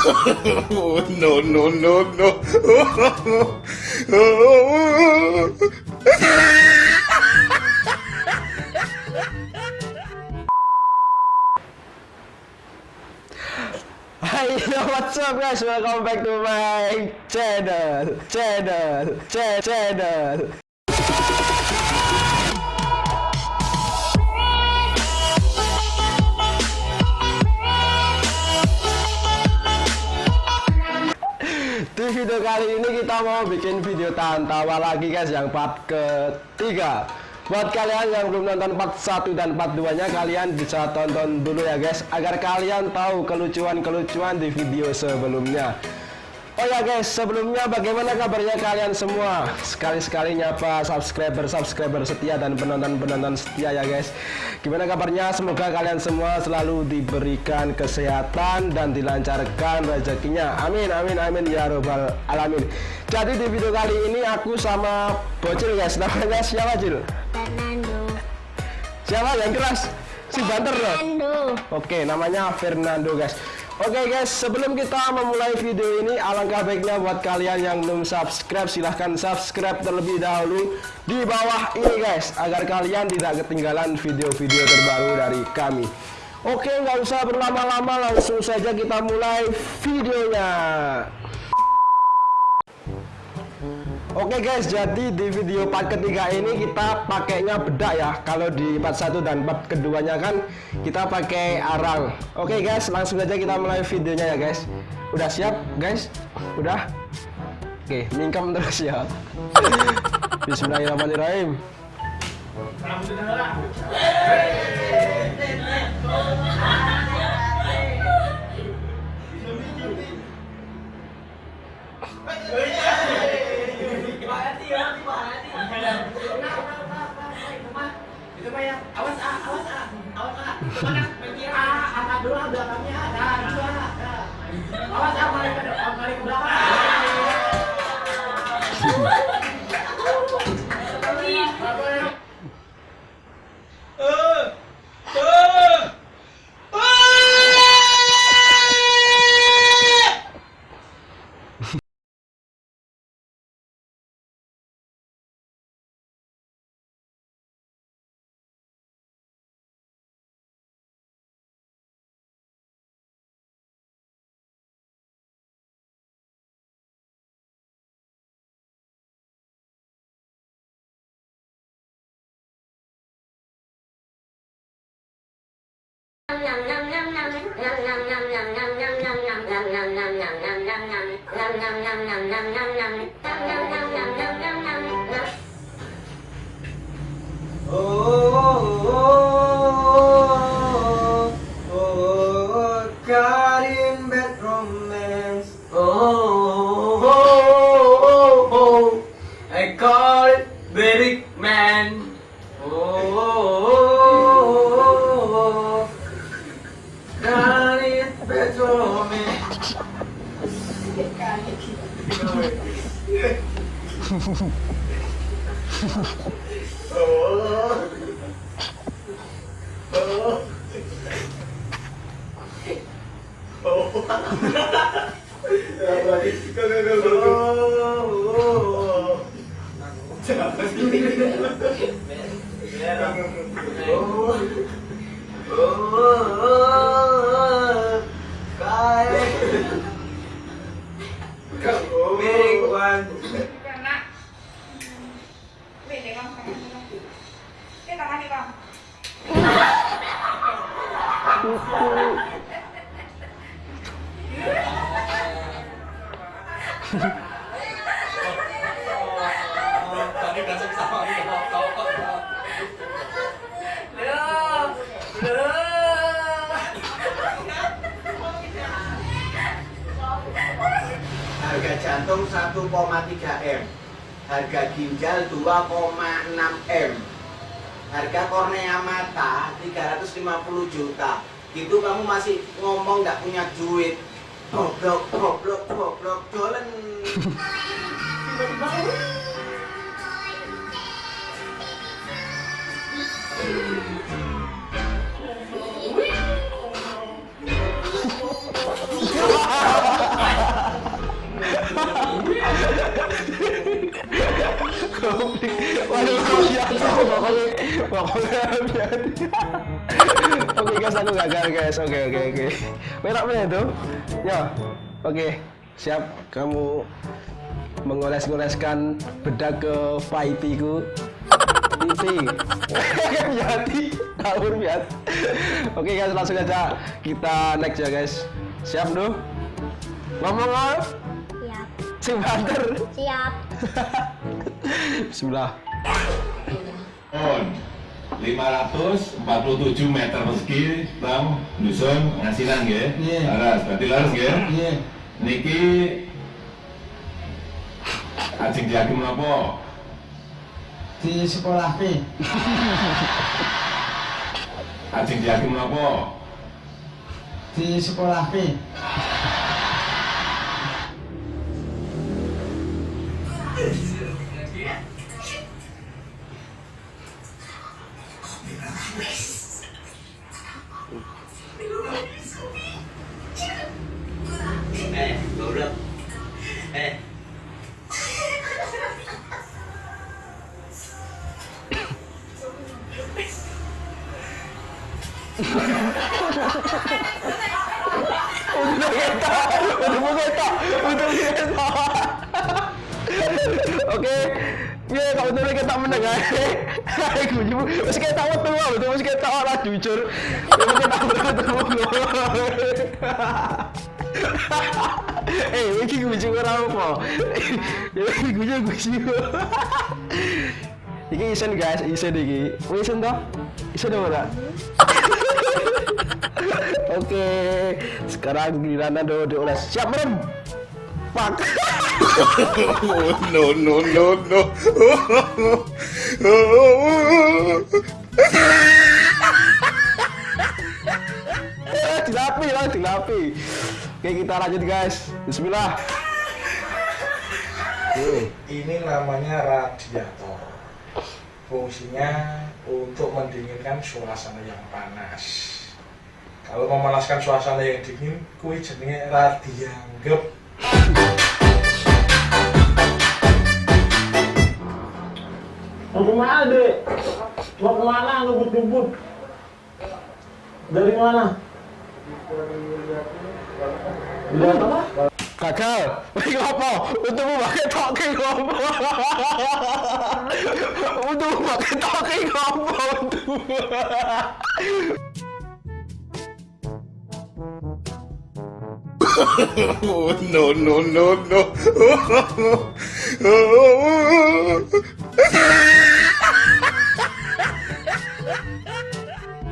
no, no, no, no. Hi, what's up guys? Welcome back to my channel, channel, ch channel. Kali ini kita mau bikin video tahan tawa lagi guys yang part ketiga. Buat kalian yang belum nonton part 1 dan part 2 nya kalian bisa tonton dulu ya guys Agar kalian tahu kelucuan-kelucuan di video sebelumnya Oh ya guys, sebelumnya bagaimana kabarnya kalian semua? Sekali-sekali nyapa subscriber-subscriber setia dan penonton-penonton setia ya guys. Gimana kabarnya? Semoga kalian semua selalu diberikan kesehatan dan dilancarkan rezekinya. Amin, amin, amin ya robbal alamin. Jadi di video kali ini aku sama bocil guys. Namanya siapa Cil? Fernando. Siapa yang keras? Si banter loh. Fernando. Oke, namanya Fernando guys. Oke guys, sebelum kita memulai video ini, alangkah baiknya buat kalian yang belum subscribe, silahkan subscribe terlebih dahulu di bawah ini guys, agar kalian tidak ketinggalan video-video terbaru dari kami. Oke, nggak usah berlama-lama, langsung saja kita mulai videonya. Oke guys, jadi di video part ketiga ini kita pakainya bedak ya. Kalau di part satu dan part keduanya kan kita pakai arang. Oke guys, langsung aja kita mulai videonya ya guys. Udah siap guys? Udah? Oke, mingkem terus ya. Bismillahirrahmanirrahim. itu ya? Awas ah awas ah. Awas ah. Itu mana pergi ah angkat dulu ah belakangnya ah. Dah dua dah awas ah balik balik belakang Oh, Big one. Jantung 1,3 M. Harga ginjal 2,6 M. Harga kornea mata 350 juta. Gitu kamu masih ngomong nggak punya duit. Goblok, goblok, goblok, dolen Waduh, pokoknya pokoknya Oke guys, aku gagal guys. Oke okay, oke okay, oke. Okay. Merah mana itu? Ya, oke. Siap, kamu mengoles-oleskan bedak ke paitiku. Pipi. Piati. alur biat. Oke guys, langsung aja kita next ya guys. Siap dulu. Ngomong ngomong. Siap. Si banter. Siap. Bismillah On 547 meter persegi tam dusun ngasinan nggih. Iya. Laras, berarti laras nggih. Iya. Niki ajeng diagem napa? Di sekolah P. Ajeng diagem napa? Di sekolah P. Eh, betul kita menang ya Aku jujur Mesti kita betul betul Mesti kita orang jujur Mesti kita betul betul Eh, ini gue juga apa? Ini Iki isen guys, isen iki. Wis isen toh? Isen ora? Oke, sekarang giliran Nando dioles. Siap merem. Pak. Oh, no no no no. Eh, dilapi lah, dilapi. Oke, kita lanjut guys. Bismillah. Ini namanya radiator. Fungsinya untuk mendinginkan suasana yang panas. Kalau memanaskan suasana yang dingin, kui jenenge radianggep. Mau ke mana dek? Mau ke mana ngebut-ngebut? Dari mana? Lihat apa? Gagal. Wih, apa? Talking ngopo? Untukmu pakai talking ngopo? Untukmu. Oh, no no no no.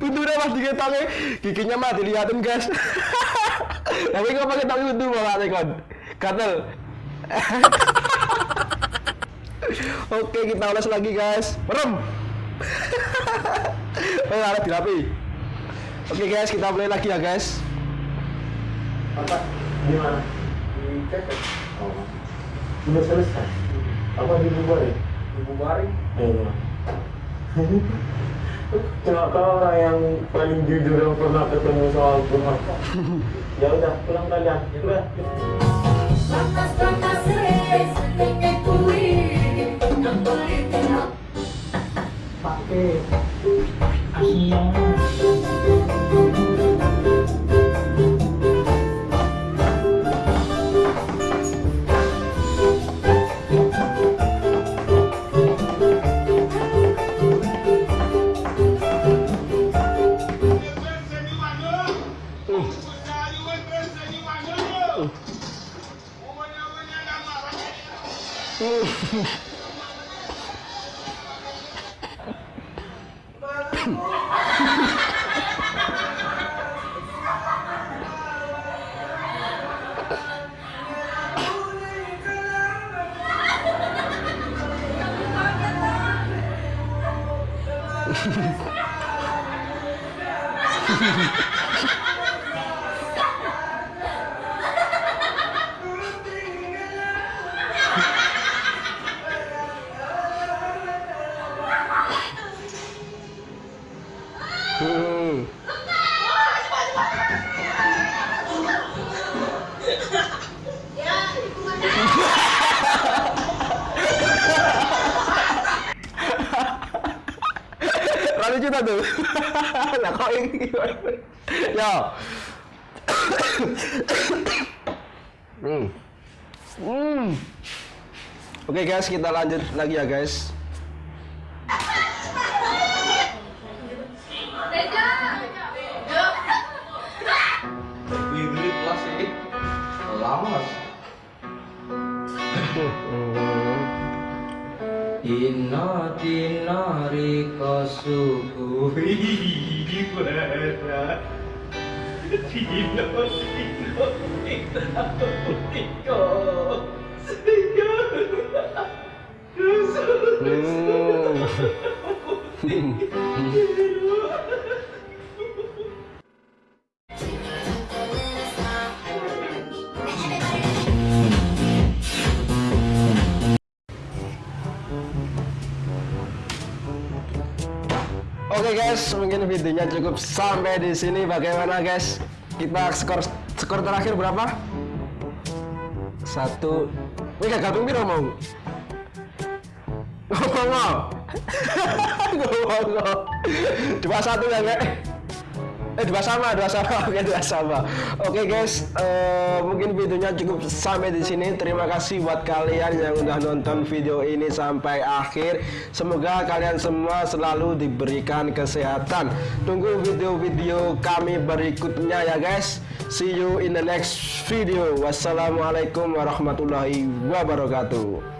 Untuknya mas diketoknya giginya mah dilihatin guys. Tapi kok pakai talking untung malah kon. Gatel. Oke, kita ulas lagi guys. Merem. Oh, ada dirapi. Oke guys, kita mulai lagi ya guys. Apa? Di mana? Di. Oh. Udah selesai. Apa dibubarin? Dibubarin? Iya. Cuma kau orang yang paling jujur yang pernah ketemu soal Tuhan. ya udah, pulang kalian. Udah. Res, nengek kui, kembali tidak. Pakai 我们娘们娘干嘛来？哎。tuh. nah kok ini gimana? Yo. hmm. Hmm. Oke guys, kita lanjut lagi ya guys. 보이지 마라 진호이도 이다 보니까 생각나 웃어 웃어 Oke guys, mungkin videonya cukup sampai di sini. Bagaimana guys? Kita skor skor terakhir berapa? Satu. Ini gak gabung piro mau? Ngomong. Ngomong. Dua satu ya nggak? Eh dua sama, dua sama, oke dua sama. Oke guys, eh, mungkin videonya cukup sampai di sini. Terima kasih buat kalian yang udah nonton video ini sampai akhir. Semoga kalian semua selalu diberikan kesehatan. Tunggu video-video kami berikutnya ya guys. See you in the next video. Wassalamualaikum warahmatullahi wabarakatuh.